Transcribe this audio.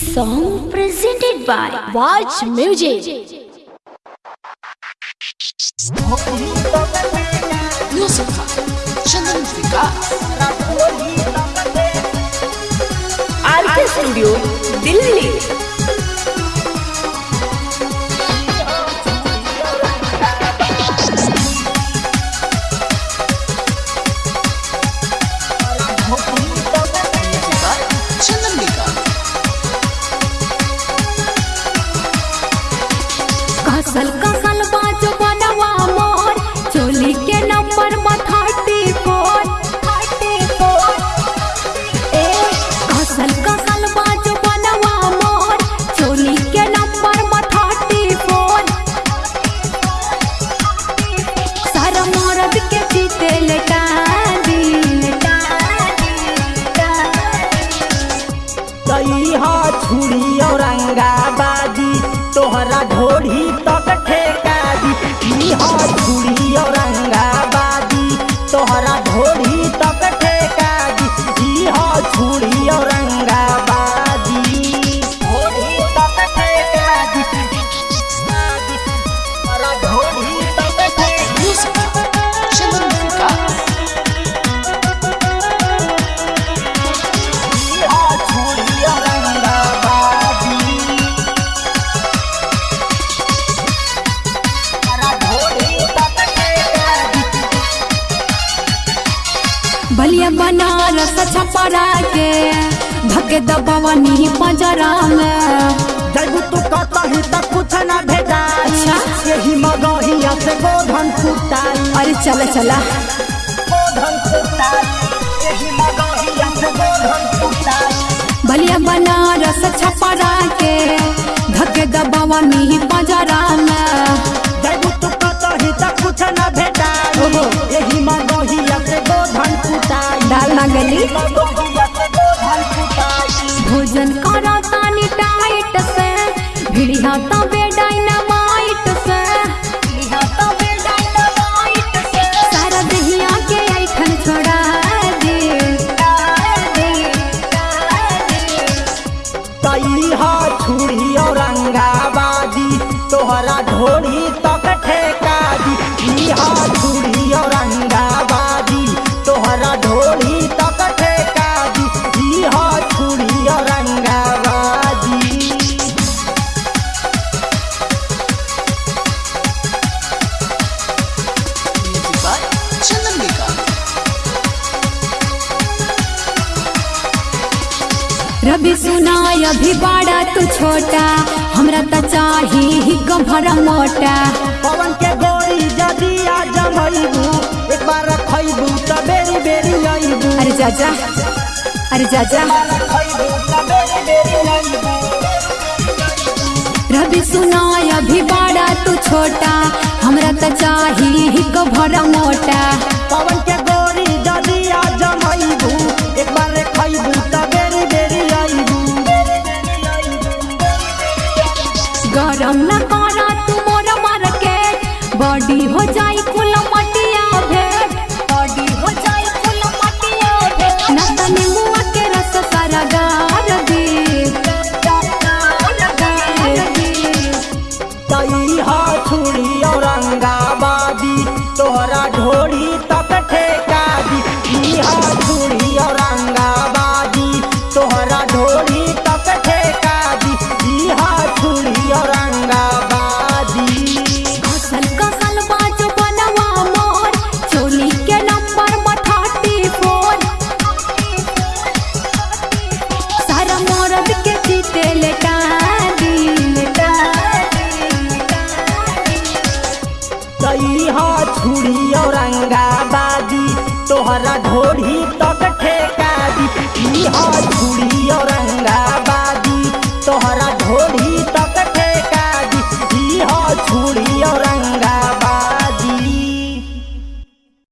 song presented by Watch Music. Music Chandan Vikas छुरी औरंगाबादी तोहरा ढोढ़ी बनारस छपरा के धके दबवनी पंजरा में जब तू कतही तक कुछ न भेटाई अच्छा। यही मगहिया से गोधन फुटाई अरे चला चला। गोधन फुटाई यही मगहिया से गोधन फुटाई बलिया बनारस छपरा के धके दबवनी पंजरा में डाल गली मगहिया से गोधन फुटाई भोजन करा तानी टाइट से, भिड़िया डायनामाइट से डायनामाइट छोड़ा तोहरा ढोरी तक ठेका दी। इहा छुरी रवि सुनाय अभी बड़ा तू छोटा। हमरा त चाही ही गभर मोटा। पवन के गोरी जदी आ जमैबू एक बार खैबू त बेरी बेरी अइबू। अरे जाजा अरे जाजा त रवि सुनाय अभी बड़ा तू छोटा। हमरा त चाही ही गभर मोटा। हो जाई फूल मटी गई हो छुरी औरंगा तोहरा ढोढ़ी तक ठेका दी। हो छुरी